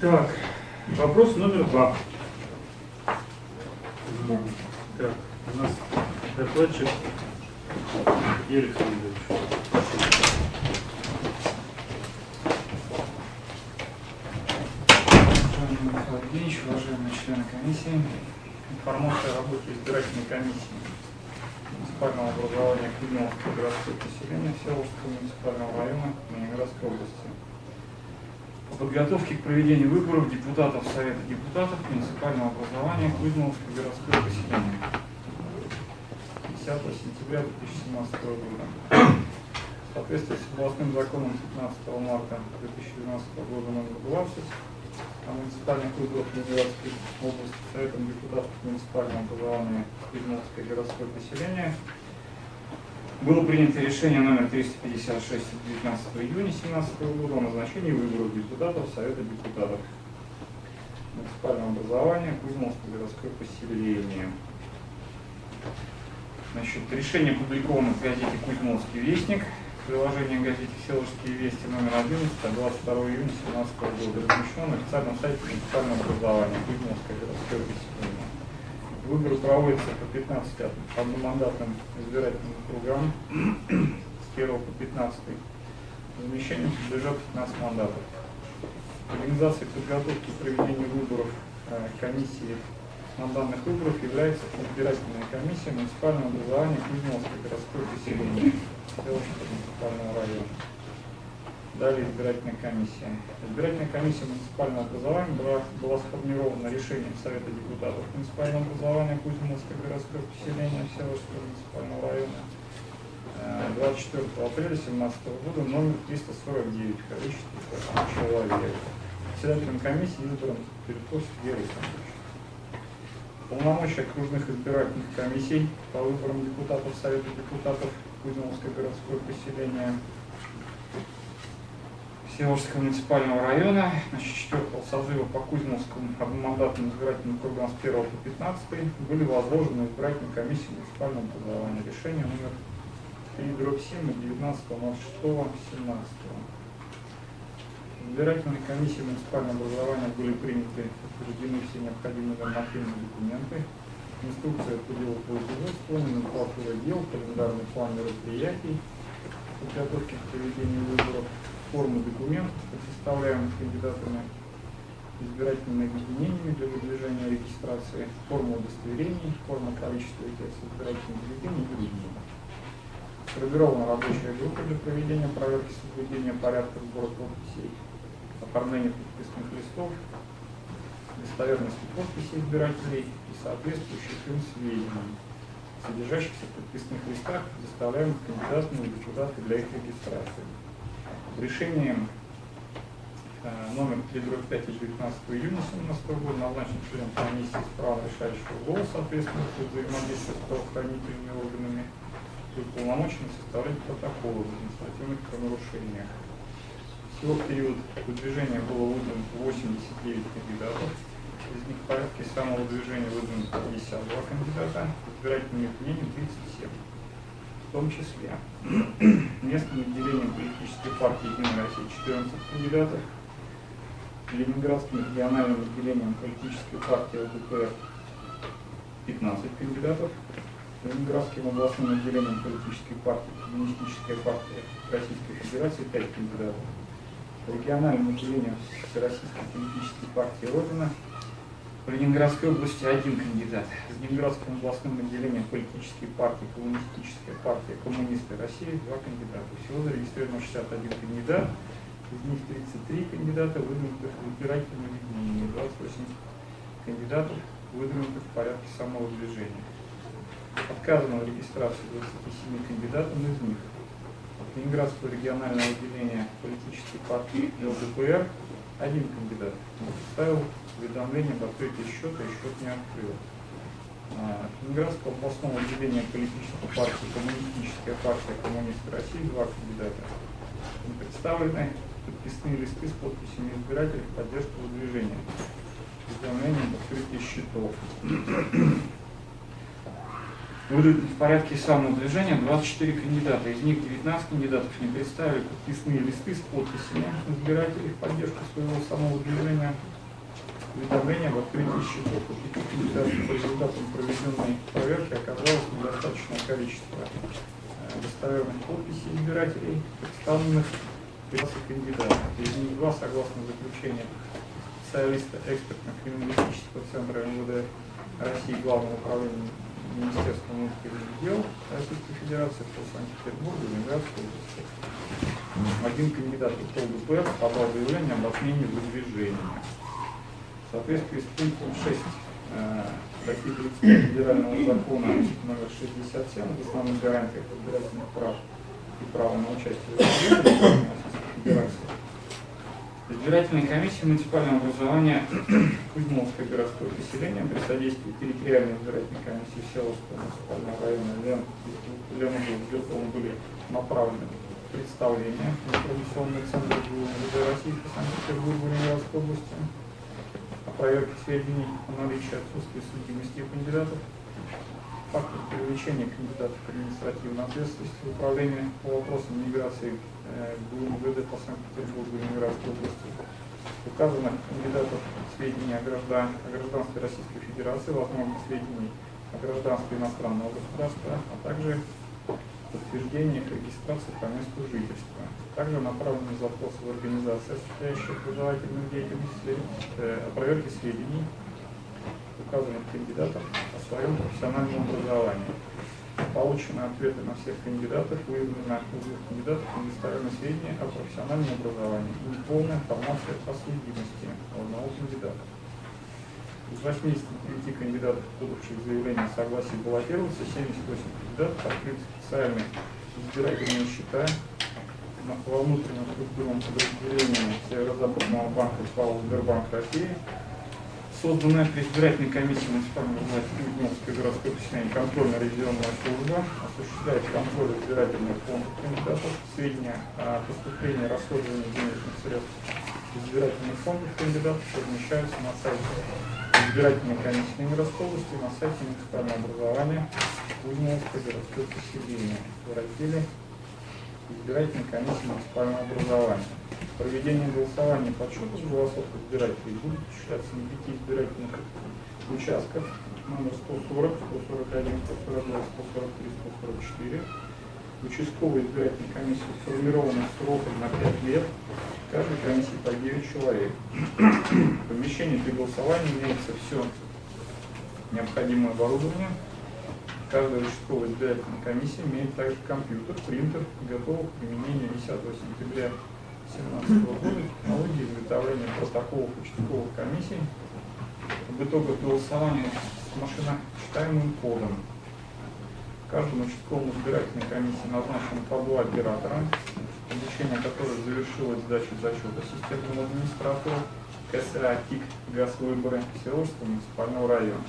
Так, вопрос номер два. Так, у нас докладчик Юрий Александрович. Евгеньевич, уважаемые члены комиссии, информация о работе избирательной комиссии муниципального образования Климовского городского поселения Всеволожского муниципального района Ленинградской области. По подготовке к проведению выборов депутатов Совета депутатов муниципального образования Кузьмовского городского поселения 10 сентября 2017 года. В соответствии с областным законом 15 марта 2012 года номер 20 о муниципальных выборах Ленинградской области Советом депутатов муниципального образования Кузьмовское городское поселение было принято решение номер 356 от 19 июня 2017 года о назначении выборов депутатов Совета депутатов муниципального образования Кузьмовское городское поселение. Значит, решение опубликовано в газете «Кузьмовский вестник», приложение газете «Селожские вести» номер 11 от 22 июня 2017 года, размещено на официальном сайте муниципального образования Кузьмовское городское поселение. Выборы проводятся по 15 одномандатным избирательным кругам с 1 по 15. Замещением подлежат 15 мандатов. Организацией подготовки и проведения выборов э, комиссии спонтанных выборов является избирательная комиссия муниципального образования Кузьмовское городское поселение Селовского муниципального района. Далее избирательная комиссия. Избирательная комиссия муниципального образования была, была сформирована решением Совета депутатов муниципального образования Кузьминского городского поселения Всеволожского муниципального района э, 24 апреля 2017 года номер 349 в количестве человек. Председателем комиссии избран Перекос Сергей Александрович. Полномочия окружных избирательных комиссий по выборам депутатов Совета депутатов Кузьминского городского поселения Всеволожского муниципального района, значит, 4 созыва по Кузьминскому одномандатным избирательным кругам с 1 по 15 были возложены избирательной комиссии муниципального образования. Решение номер 3 дробь 7 от 19.06.17. Избирательной комиссии муниципального образования были приняты утверждены все необходимые нормативные документы, инструкция по делу производства, номенклатура дел, календарный план мероприятий, подготовки к проведению выборов, формы документов, предоставляемых кандидатами, избирательными объединениями для выдвижения регистрации, форма удостоверений, форма количества текста избирательных бюллетеней и другие. Сформирована рабочая группа для проведения проверки соблюдения порядка сбора подписей, оформления подписных листов, достоверности подписи избирателей и соответствующих им сведений, содержащихся в подписных листах, предоставляемых кандидатам и депутаты для их регистрации. Решением э, номер 3 5 от 19 июня 2017 года назначен член комиссии с правом решающего голоса ответственности за взаимодействие с правоохранительными органами и уполномочен составлять протоколы в административных правонарушениях. Всего в период выдвижения было выдвинуто 89 кандидатов, из них в порядке самого движения выдвинуто 52 кандидата, избирательными объединениями 37 в том числе местным отделением политической партии Единая Россия 14 кандидатов, Ленинградским региональным отделением политической партии ЛДПР 15 кандидатов, Ленинградским областным отделением политической партии Коммунистическая партия Российской Федерации 5 кандидатов, региональным отделением Всероссийской политической партии Родина в Ленинградской области один кандидат. В Ленинградском областном отделении политической партии Коммунистическая партия Коммунисты России два кандидата. Всего зарегистрировано 61 кандидат, из них 33 кандидата выдвинутых в избирательном объединении, 28 кандидатов выдвинутых в порядке самого движения. Отказано в регистрации 27 кандидатам из них. От Ленинградского регионального отделения политической партии ЛДПР один кандидат представил уведомление об открытии счета и счет не открыл. А, Ленинградского областного отделения политической партии Коммунистическая партия Коммунисты России два кандидата. Им представлены подписные листы с подписями избирателей в поддержку выдвижения. Уведомление об открытии счетов. Выдвинуты в порядке самовыдвижения 24 кандидата. Из них 19 кандидатов не представили подписные листы с подписями избирателей в поддержку своего самовыдвижения. Уведомление об открытии счетов. У по результатам проведенной проверки оказалось недостаточное количество э, достоверных подписей избирателей, представленных 15 кандидатов. Из них два, согласно заключению специалиста экспертно-криминалистического центра МВД России Главного управления Министерства внутренних дел Российской Федерации по Санкт-Петербургу, Ленинградской области. Один кандидат в ЛДПР подал заявление об отмене выдвижения. В соответствии с пунктом 6 э, статьи 35 Федерального закона номер 67 об основных гарантиях избирательных прав и права на участие в Российской Федерации Избирательная комиссия муниципального образования Кузьмовское городское поселение при содействии территориальной избирательной комиссии Селовского муниципального района Лен были направлены представления в информационный центр ГУВД России по Санкт-Петербургу Ленинградской области о проверке сведений о наличии отсутствия судимости кандидатов, фактор привлечения кандидатов к административной ответственности в управлении по вопросам миграции ГУМВД по Санкт-Петербургу и Ленинградской области, указанных кандидатов сведений о, граждан, о гражданстве Российской Федерации, возможно, сведений о гражданстве иностранного государства, а также подтверждение их регистрации по месту жительства. Также направлены запросы в организации, осуществляющие образовательную деятельность, э, о проверке сведений указанных кандидатов о своем профессиональном образовании получены ответы на всех кандидатов, выявлено у двух кандидатов недостоверные сведения о профессиональном образовании и неполная информация о судимости одного кандидата. Из 89 кандидатов, подавших заявление о согласии баллотироваться, 78 кандидатов открыты специальные избирательные счета. Во внутреннем структурном подразделении Северо-Западного банка ПАО Сбербанк России. Созданная при избирательной комиссии муниципального власти Кузьминское городское поселение контрольно-ревизионная служба осуществляет контроль избирательных фондов кандидатов, сведения о поступлении и расходовании денежных средств избирательных фондов кандидатов размещаются на сайте избирательной комиссии Ленинградской области на сайте муниципального образования Кузьминское городское поселение в разделе избирательной комиссии муниципального образования. Проведение голосования по подсчета голосов избирателей будет осуществляться на пяти избирательных участках номер 140, 141, 142, 143, 144. Участковая избирательная комиссия сформирована сроком на 5 лет. В каждой комиссии по 9 человек. В помещении для голосования имеется все необходимое оборудование. Каждая участковая избирательная комиссия имеет также компьютер, принтер, готовый к применению 10 сентября 2017 года технологии изготовления протоколов участковых комиссий об итогах голосования с машиночитаемым кодом. Каждому участковому избирательной комиссии назначено по два оператора, обучение которых завершилось сдачей зачета системного администратора КСА ТИК ГАЗ выборы Всеволожского муниципального района.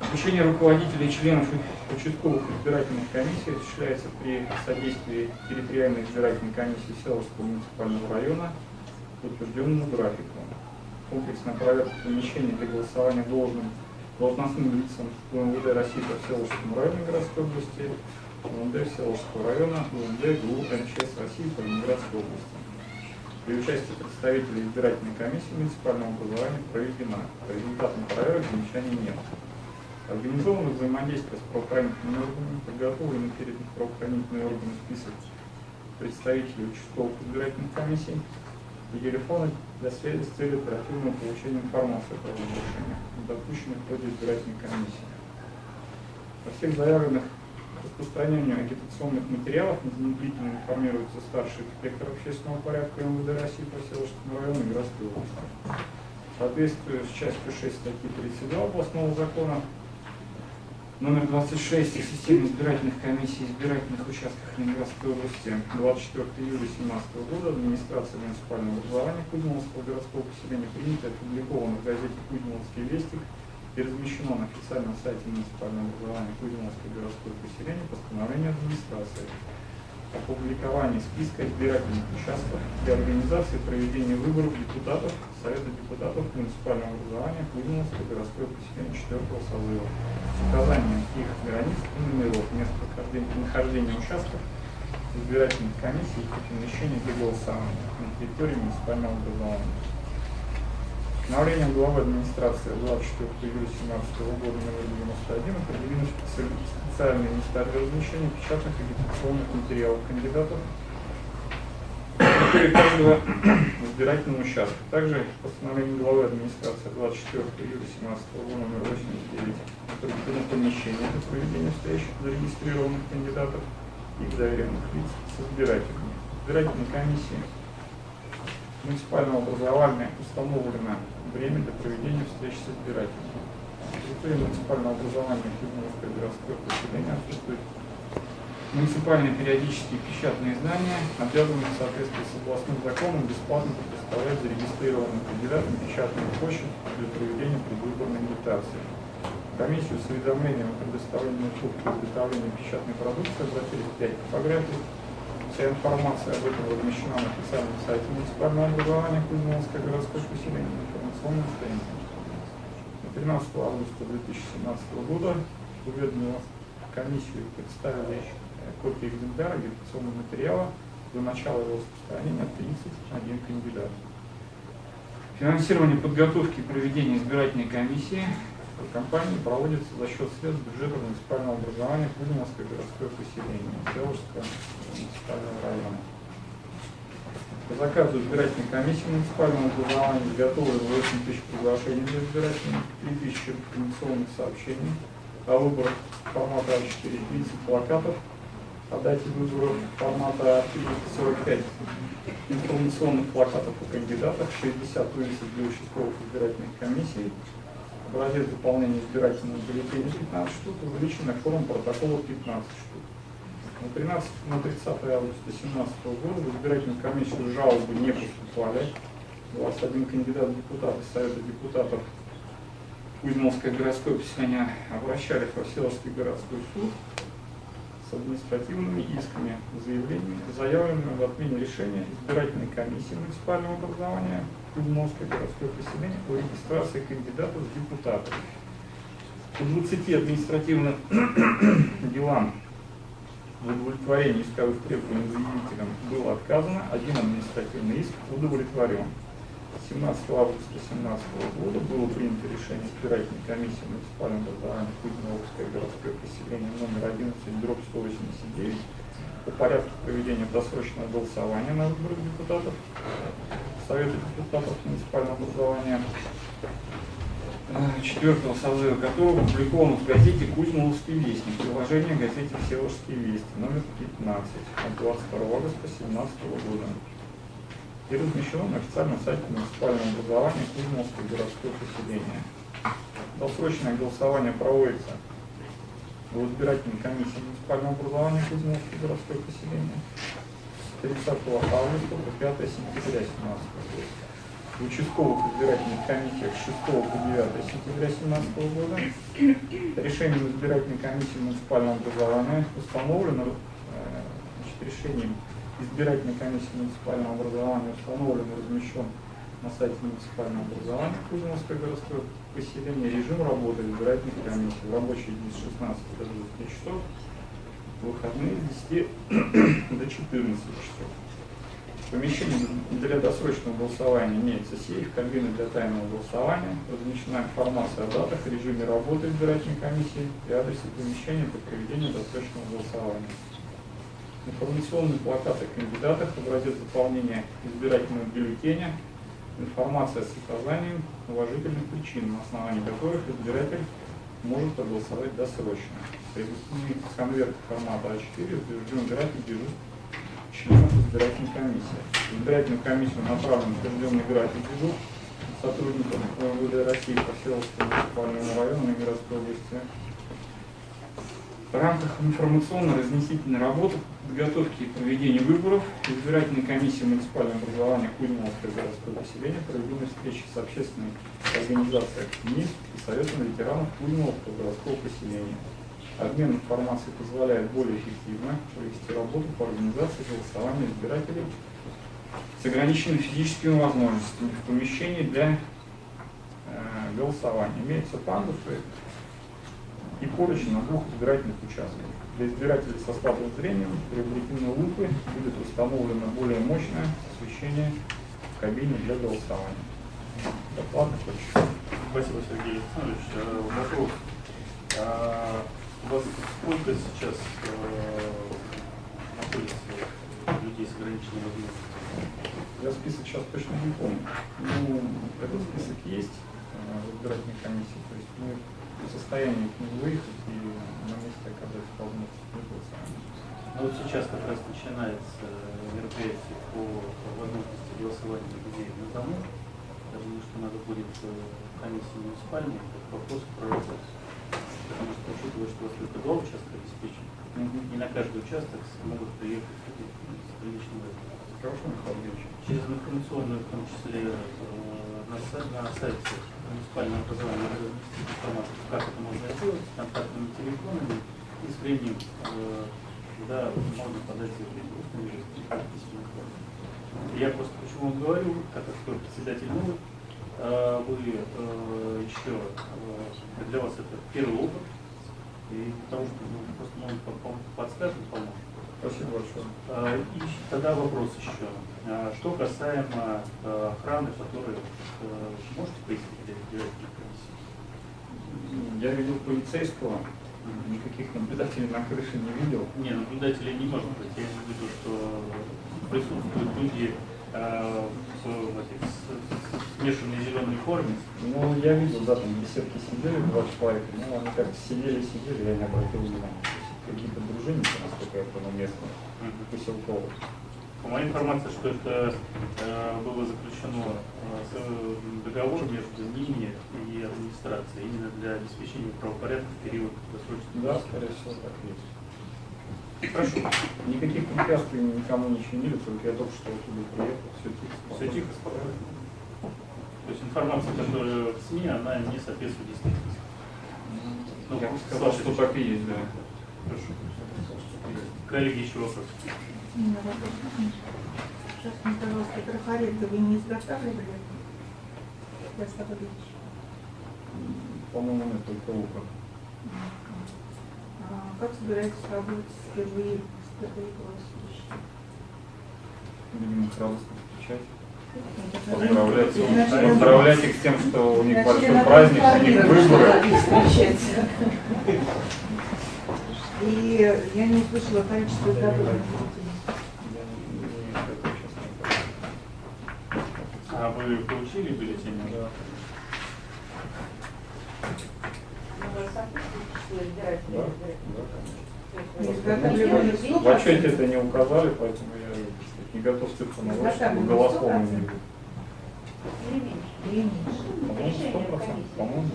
Обучение руководителей и членов участковых избирательных комиссий осуществляется при содействии территориальной избирательной комиссии Селовского муниципального района по утвержденному графику. Комплексная проверка помещений для голосования должным должностным лицам УМВД России по Селовскому району городской области, УМВД Селовского района, УМВД ГУ МЧС России по Ленинградской области. При участии представителей избирательной комиссии муниципального образования проведена. По результатам проверок замечаний нет. Организовано взаимодействие с правоохранительными органами, подготовлен перед правоохранительными органами список представителей участковых избирательных комиссий и телефоны для связи с целью оперативного получения информации о правонарушениях, допущенных в ходе избирательной комиссии. Во всех заявленных распространению агитационных материалов незамедлительно информируется старший инспектор общественного порядка МВД России по Селожскому району и Городской области. Соответствуя с частью 6 статьи 32 областного закона номер 26 о системе избирательных комиссий избирательных участках Ленинградской области 24 июля 2017 года администрация муниципального образования Кузьминского городского поселения принято опубликовано в газете «Кузьминский вестник» и размещено на официальном сайте муниципального образования Кузьминское городское поселение постановление администрации опубликование списка избирательных участков для организации проведения выборов депутатов Совета депутатов муниципального образования Кузьминского городской поселения 4 созыва с указанием их границ и номеров мест прохождения- нахождения участков избирательных комиссий и помещений для голосования на территории муниципального образования. Постановлением главы администрации 24 июля 2017 года номер 91 определены специ- специальные места для размещения печатных агитационных материалов кандидатов территории каждого избирательного участка. Также постановлением главы администрации 24 июля 2017 года номер 89 определено помещение для проведения встреч зарегистрированных кандидатов и доверенных лиц с избирателями. Избирательной комиссии муниципального образования установлено время для проведения встреч с избирателями. На территории муниципального образования Кузьминское городское поселение отсутствует муниципальные периодические печатные издания, обязаны в соответствии с областным законом бесплатно предоставлять зарегистрированным кандидатам печатную почту для проведения предвыборной агитации. Комиссию с уведомлением о предоставлении услуг по изготовлению печатной продукции обратились 5 типографий. Вся информация об этом размещена на официальном сайте муниципального образования Кузьминское городское поселение на информационной странице. На 13 августа 2017 года уведомила комиссию представили копии экземпляра агитационного материала до начала его распространения 31 кандидат. Финансирование подготовки и проведения избирательной комиссии компании проводится за счет средств бюджета муниципального образования Кузьминское городское поселение Селожского муниципального района. По заказу избирательной комиссии муниципального образования изготовлено 8 тысяч приглашений для избирателей, 3 тысячи информационных сообщений о выборах формата А4, 30 плакатов о дате выборов формата А3, 45 информационных плакатов о кандидатах, 60 вывесок для участковых избирательных комиссий, образец заполнения избирательного бюллетеня 15 штук, увеличенная форма протокола 15 штук. На 13 на 30 августа 2017 года в избирательную комиссию жалобы не поступали. 21 кандидат в депутаты Совета депутатов Кузьминское городское поселение обращались во Всеволожский городской суд с административными исками, заявлениями, заявленными в отмене решения избирательной комиссии муниципального образования Кузьминское городское поселение о регистрации кандидатов в депутаты. По 20 административным делам в удовлетворении исковых требований заявителям было отказано, один административный иск удовлетворен. 17 августа 2017 года было принято решение избирательной комиссии муниципального образования Кузьминское городское поселение номер 11, дробь 189 по порядку проведения досрочного голосования на выборах депутатов Совета депутатов муниципального образования. Четвертого созыва которого опубликовано в газете «Кузьмоловский вестник», приложение газете «Всеволожский вестник», номер 15 от 22 августа 2017 года и размещено на официальном сайте муниципального образования Кузьминское городское поселение. Досрочное голосование проводится в избирательной комиссии муниципального образования Кузьминское городское поселение с 30 августа по 5 сентября 2017 года. В участковых избирательных комиссиях с 6 по 9 сентября 2017 года решением избирательной комиссии муниципального образования установлено, э, значит, решением избирательной комиссии муниципального образования установлен и размещен на сайте муниципального образования Кузьминское городское поселение режим работы избирательных комиссий в рабочие дни с 16 до 20 часов, в выходные с 10 до 14 часов. Помещение для досрочного голосования имеется сейф, кабина для тайного голосования, размещена информация о датах, режиме работы избирательной комиссии и адресе помещения для проведения досрочного голосования информационные плакаты о кандидатах, образец заполнения избирательного бюллетеня, информация с указанием уважительных причин, на основании которых избиратель может проголосовать досрочно. Привезли конверт формата А4, утвержден график дежурств членов избирательной комиссии. В избирательную комиссию направлен утвержденный график дежурств сотрудников МВД России по Северскому муниципальному району Ленинградской области в рамках информационно-разнесительной работы подготовки и проведения выборов избирательной комиссии муниципального образования Кузьминское городское поселение проведены встречи с общественной организацией «Активист» и Советом ветеранов Кузьминского городского поселения. Обмен информацией позволяет более эффективно провести работу по организации голосования избирателей с ограниченными физическими возможностями в помещении для э, голосования. Имеются пандусы и поручни на двух избирательных участках. Для избирателей со слабым зрением приобретены лупы будет установлено более мощное освещение в кабине для голосования. Доклад закончен. Спасибо, Сергей Александрович. Э, Вопрос. А У вас сколько сейчас э, находится людей с ограниченными возможностями? Я список сейчас точно не помню. Ну, этот список есть э, в избирательной комиссии. То есть мы состоянии к нему выехать и на месте оказать для голосования. Ну вот сейчас как раз начинается мероприятие по возможности голосования людей на дому. Я думаю, что надо будет э, комиссии муниципальной этот вопрос проработать. Потому что учитывая, что у вас только два участка обеспечены, не на каждый участок могут приехать люди с приличным. Хорошо, Михаил. Через информационную, в том числе э, на, на сайте надо разместить информацию, как это можно сделать, с контактными телефонами и с временем, э, когда можно подать заявление, в письменной форме. Я просто почему вам говорю, как вы председатель новый, э, вы э, еще, э, для вас это первый опыт, и потому что ну, просто может подскажет, поможет. Спасибо большое. А, И тогда вопрос еще. А, Что касаемо а, охраны, которую э, можете пояснить для избирательной комиссии? Я видел полицейского, никаких наблюдателей на крыше не видел. Не, наблюдателей не может быть. Я имею в виду, что присутствуют люди в с- с смешанной зеленой форме. Ну, я видел, да, там в беседке сидели два человека, ну, они как-то сидели-сидели, я не обратил внимания. Какие-то дружинники, насколько я понял, местные, поселковые. По моей информации, что это э, было заключено э, договор между ними и администрацией именно для обеспечения правопорядка в период досрочного. Да, скорее всего, так есть. Хорошо. Никаких препятствий никому не чинили, только я только что оттуда приехал, все тихо. Все тихо, спокойно. То есть информация, которая в СМИ, она не соответствует действительности. Ну, Я сказал, что так и есть, да. Хорошо. Коллеги, еще вопрос. У меня вопрос. Сейчас мне, пожалуйста, трафареты вы не изготавливали? По-моему, нет только лука. Как собираетесь работать с впервые, с впервые голосующими? Будем их радостно встречать. Поздравлять, поздравлять их с тем, что у них большой праздник, у них выборы. И я не услышала количество помню. А вы получили бюллетень? Да. Да, да, изготавливали В отчете это не указали, поэтому я не готов цифру не было. или меньше? По-моему, сто процентов. По-моему,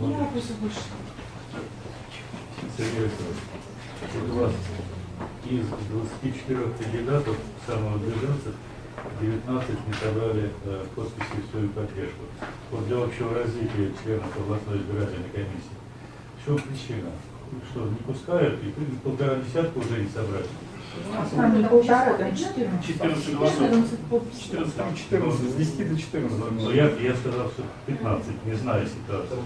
У меня вопросов больше. Сергей Александрович, вот у вас из 24 кандидатов самовыдвиженцев 19 не собрали э, подписи в свою поддержку. Вот для общего развития членов областной избирательной комиссии. В чем причина? Что, не пускают и полтора десятка уже не собрали? Там не полтора, там 14. 14 голосов. 14 подписей. 14. Там 14, с 10 до 14. Но я, я сказал, что 15, не знаю ситуацию.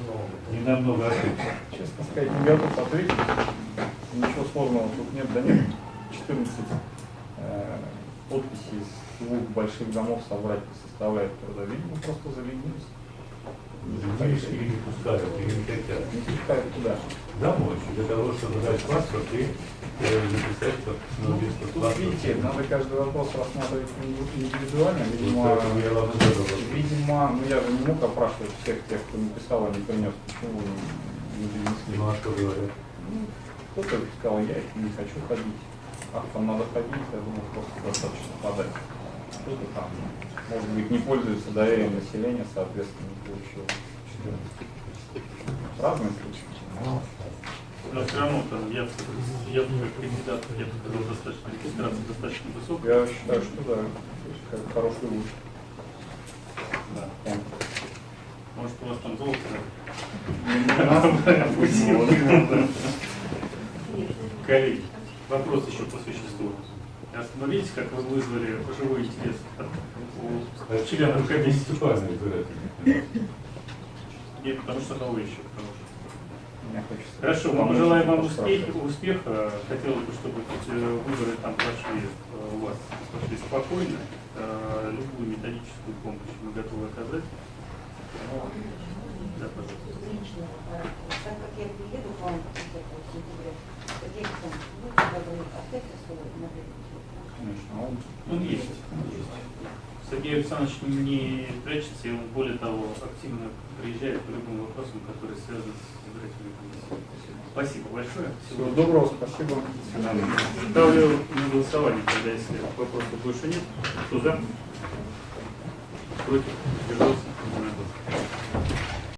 Не намного ошибся. Честно сказать, не готов ответить. Ничего сложного тут нет, да нет. 14 э, подписей из двух больших домов собрать не составляет труда. Видимо, просто заленились. Видишь, или не пускают, или не хотят. Не пускают туда. Домой, для того, чтобы дать паспорт и э, записать Ну, ну, видите, надо каждый вопрос рассматривать индивидуально. Видимо, задал вопрос. видимо, ну я же не мог опрашивать всех тех, кто написал, а не принес. Почему не принесли? Ну а что говорят? Ну, Кто-то сказал, я не хочу ходить. А там надо ходить, я думаю, просто достаточно подать. Кто-то там, может быть, не пользуется доверием населения, соответственно, не получил 14. Разные случаи. Но все равно там я, я как кандидат, я бы сказал, достаточно регистрация достаточно высокая. Я считаю, что да, то есть как хороший луч. Да. Может, у вас там золото? Коллеги, вопрос еще по существу. Остановитесь, как вы вызвали живой интерес у членов комиссии. Нет, потому что новый еще. Хорошо, мы желаем вам успеха. успеха. Хотелось бы, чтобы выборы там прошли э, у вас прошли спокойно. Э, Любую методическую помощь мы готовы оказать. Да, пожалуйста. личного характера. Так как я приеду к вам в сентябре, какие там будьте добры, оставьте свой мобильный телефон. Конечно, а он Он есть. есть. Сергей Александрович не прячется, и он, более того, активно приезжает по любым вопросам, которые связаны с избирательной комиссией. Спасибо большое. Всего доброго, спасибо. Ставлю на голосование, тогда если вопросов больше нет. Кто за? Против? Держался?